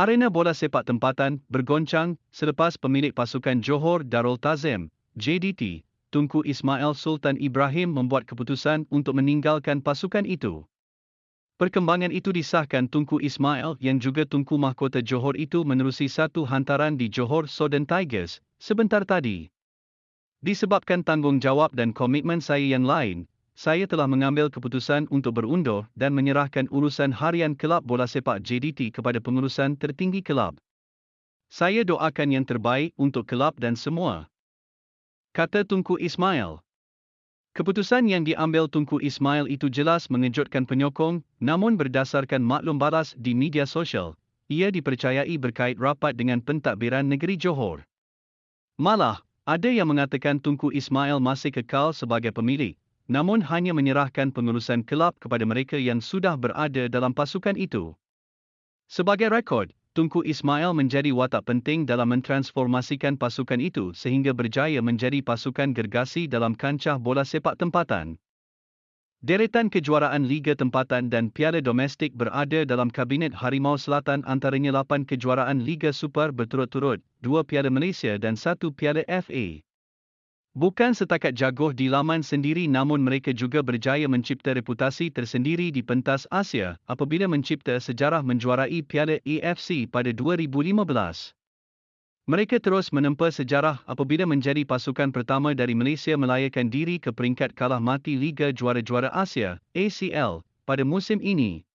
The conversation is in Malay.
Arena bola sepak tempatan bergoncang selepas pemilik pasukan Johor Darul Tazim, JDT, Tunku Ismail Sultan Ibrahim membuat keputusan untuk meninggalkan pasukan itu. Perkembangan itu disahkan Tunku Ismail yang juga Tunku Mahkota Johor itu menerusi satu hantaran di Johor Southern Tigers sebentar tadi. Disebabkan tanggungjawab dan komitmen saya yang lain, saya telah mengambil keputusan untuk berundur dan menyerahkan urusan harian kelab bola sepak JDT kepada pengurusan tertinggi kelab. Saya doakan yang terbaik untuk kelab dan semua. Kata Tunku Ismail. Keputusan yang diambil Tunku Ismail itu jelas mengejutkan penyokong, namun berdasarkan maklum balas di media sosial, ia dipercayai berkait rapat dengan pentadbiran negeri Johor. Malah, ada yang mengatakan Tunku Ismail masih kekal sebagai pemilik, namun hanya menyerahkan pengurusan kelab kepada mereka yang sudah berada dalam pasukan itu. Sebagai rekod, Tunku Ismail menjadi watak penting dalam mentransformasikan pasukan itu sehingga berjaya menjadi pasukan gergasi dalam kancah bola sepak tempatan. Deretan kejuaraan Liga Tempatan dan Piala Domestik berada dalam Kabinet Harimau Selatan antaranya 8 kejuaraan Liga Super berturut-turut, 2 Piala Malaysia dan 1 Piala FA. Bukan setakat jagoh di laman sendiri namun mereka juga berjaya mencipta reputasi tersendiri di pentas Asia apabila mencipta sejarah menjuarai Piala AFC pada 2015. Mereka terus menempa sejarah apabila menjadi pasukan pertama dari Malaysia melayakan diri ke peringkat kalah mati Liga Juara-Juara Asia ACL pada musim ini